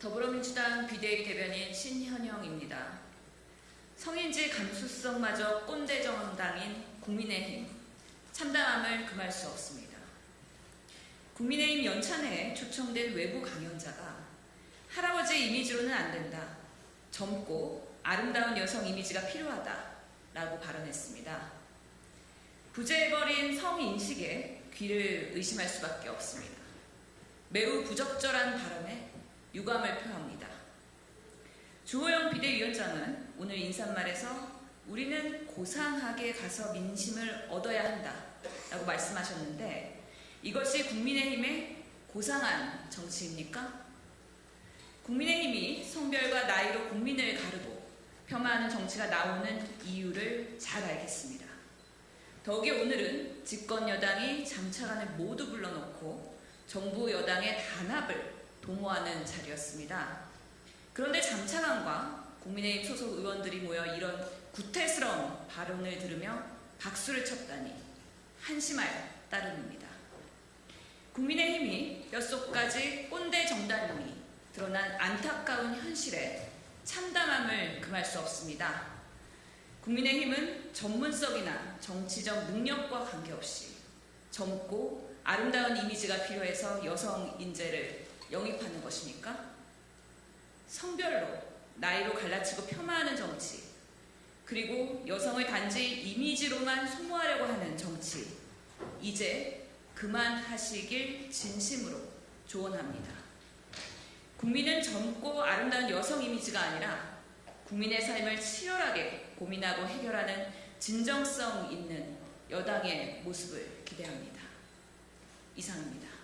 더불어민주당 비대위 대변인 신현영입니다. 성인지 감수성마저 꼰대 정당인 국민의힘 참담함을 금할 수 없습니다. 국민의힘 연찬회에 초청된 외부 강연자가 할아버지 이미지로는 안 된다. 젊고 아름다운 여성 이미지가 필요하다. 라고 발언했습니다. 부재해버린 성인식에 귀를 의심할 수밖에 없습니다. 매우 부적절한 발언에 유감을 표합니다. 주호영 비대위원장은 오늘 인사말에서 우리는 고상하게 가서 민심을 얻어야 한다 라고 말씀하셨는데 이것이 국민의힘의 고상한 정치입니까? 국민의힘이 성별과 나이로 국민을 가르고 폄하하는 정치가 나오는 이유를 잘 알겠습니다. 더욱이 오늘은 집권 여당이 장차관을 모두 불러놓고 정부 여당의 단합을 도모하는 자리였습니다. 그런데 장차관과 국민의힘 소속 의원들이 모여 이런 구태스러운 발언을 들으며 박수를 쳤다니 한심할 따름입니다. 국민의힘이 뼛속까지 꼰대 정당임이 드러난 안타까운 현실에 참담함을 금할 수 없습니다. 국민의힘은 전문성이나 정치적 능력과 관계없이 젊고 아름다운 이미지가 필요해서 여성 인재를 영입하는 것입니까? 성별로, 나이로 갈라치고 폄하하는 정치, 그리고 여성을 단지 이미지로만 소모하려고 하는 정치, 이제 그만하시길 진심으로 조언합니다. 국민은 젊고 아름다운 여성 이미지가 아니라 국민의 삶을 치열하게 고민하고 해결하는 진정성 있는 여당의 모습을 기대합니다. 이상입니다.